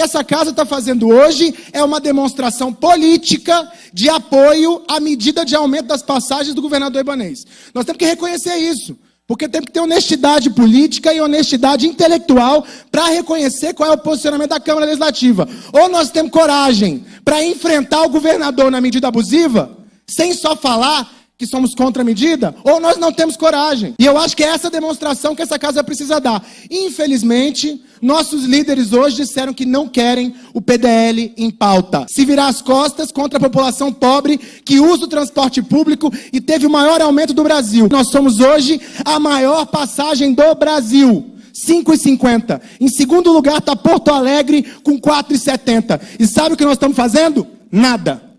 que essa casa está fazendo hoje é uma demonstração política de apoio à medida de aumento das passagens do governador Ibanês. Nós temos que reconhecer isso. Porque tem que ter honestidade política e honestidade intelectual para reconhecer qual é o posicionamento da Câmara Legislativa. Ou nós temos coragem para enfrentar o governador na medida abusiva, sem só falar que somos contra a medida, ou nós não temos coragem. E eu acho que é essa demonstração que essa casa precisa dar. Infelizmente, nossos líderes hoje disseram que não querem o PDL em pauta. Se virar as costas contra a população pobre que usa o transporte público e teve o maior aumento do Brasil. Nós somos hoje a maior passagem do Brasil. 5,50. Em segundo lugar está Porto Alegre com 4,70. E sabe o que nós estamos fazendo? Nada.